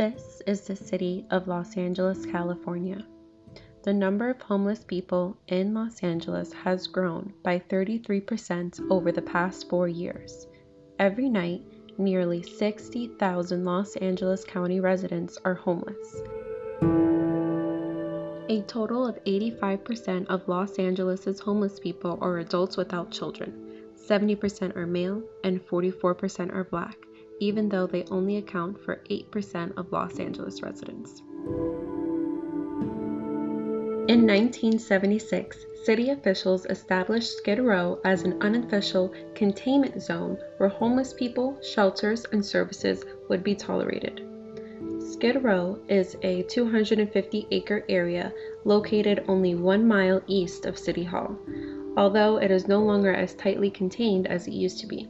This is the city of Los Angeles, California. The number of homeless people in Los Angeles has grown by 33% over the past four years. Every night, nearly 60,000 Los Angeles County residents are homeless. A total of 85% of Los Angeles' homeless people are adults without children. 70% are male and 44% are black, even though they only account for 8% of Los Angeles residents. In 1976, city officials established Skid Row as an unofficial containment zone where homeless people, shelters, and services would be tolerated. Skid Row is a 250 acre area located only one mile east of City Hall, although it is no longer as tightly contained as it used to be.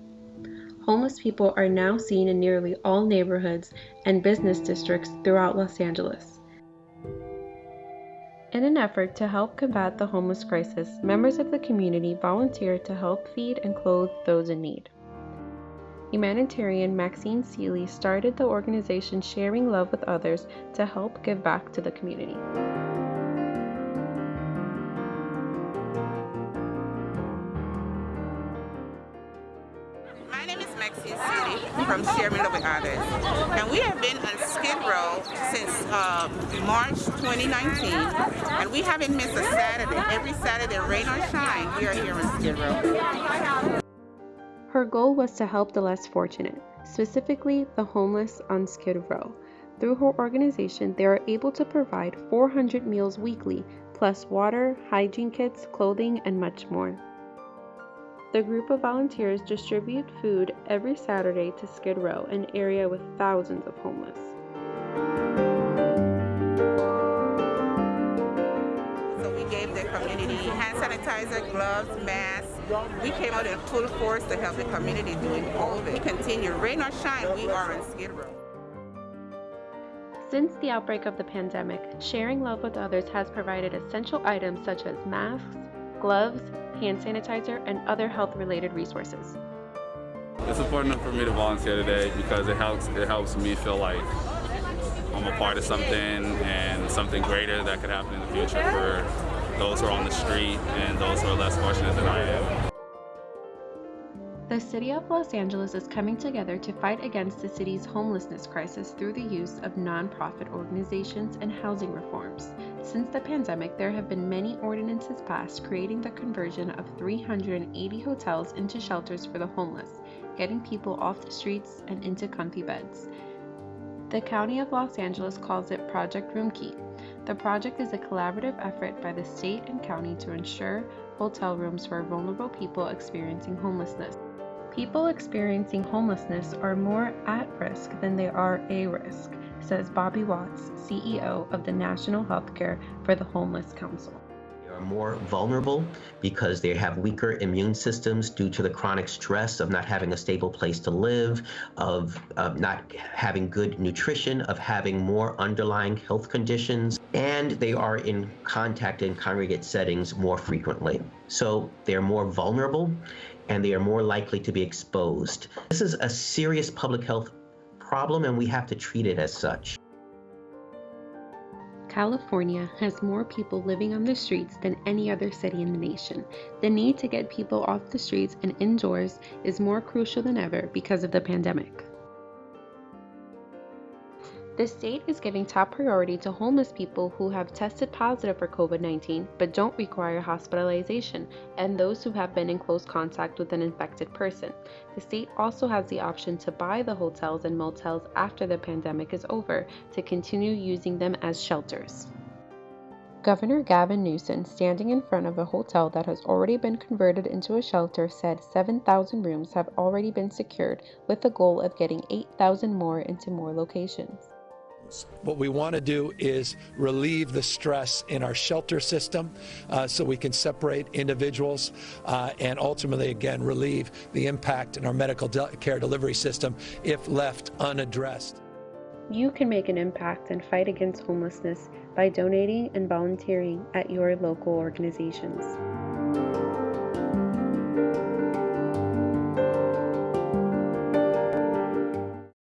Homeless people are now seen in nearly all neighborhoods and business districts throughout Los Angeles. In an effort to help combat the homeless crisis, members of the community volunteered to help feed and clothe those in need. Humanitarian Maxine Seeley started the organization Sharing Love with Others to help give back to the community. Maxine Seeley from Sharing Love Others. And we have been on Skid Row since uh, March 2019. And we haven't missed a Saturday. Every Saturday, rain or shine, we are here on Skid Row. Her goal was to help the less fortunate, specifically the homeless on Skid Row. Through her organization, they are able to provide 400 meals weekly, plus water, hygiene kits, clothing, and much more. The group of volunteers distribute food every Saturday to Skid Row, an area with thousands of homeless. So we gave the community hand sanitizer, gloves, masks. We came out in full force to help the community during COVID. We continue, rain or shine, we are on Skid Row. Since the outbreak of the pandemic, Sharing Love with Others has provided essential items such as masks, gloves, hand sanitizer, and other health related resources. It's important for me to volunteer today because it helps it helps me feel like I'm a part of something and something greater that could happen in the future for those who are on the street and those who are less fortunate than I am. The City of Los Angeles is coming together to fight against the city's homelessness crisis through the use of nonprofit organizations and housing reforms. Since the pandemic, there have been many ordinances passed creating the conversion of 380 hotels into shelters for the homeless, getting people off the streets and into comfy beds. The County of Los Angeles calls it Project Roomkey. The project is a collaborative effort by the state and county to ensure hotel rooms for vulnerable people experiencing homelessness. People experiencing homelessness are more at risk than they are a risk, says Bobby Watts, CEO of the National Healthcare for the Homeless Council. More vulnerable because they have weaker immune systems due to the chronic stress of not having a stable place to live, of uh, not having good nutrition, of having more underlying health conditions, and they are in contact in congregate settings more frequently. So they're more vulnerable and they are more likely to be exposed. This is a serious public health problem and we have to treat it as such. California has more people living on the streets than any other city in the nation. The need to get people off the streets and indoors is more crucial than ever because of the pandemic. The state is giving top priority to homeless people who have tested positive for COVID 19 but don't require hospitalization and those who have been in close contact with an infected person. The state also has the option to buy the hotels and motels after the pandemic is over to continue using them as shelters. Governor Gavin Newsom, standing in front of a hotel that has already been converted into a shelter, said 7,000 rooms have already been secured with the goal of getting 8,000 more into more locations. What we want to do is relieve the stress in our shelter system uh, so we can separate individuals uh, and ultimately, again, relieve the impact in our medical de care delivery system if left unaddressed. You can make an impact and fight against homelessness by donating and volunteering at your local organizations.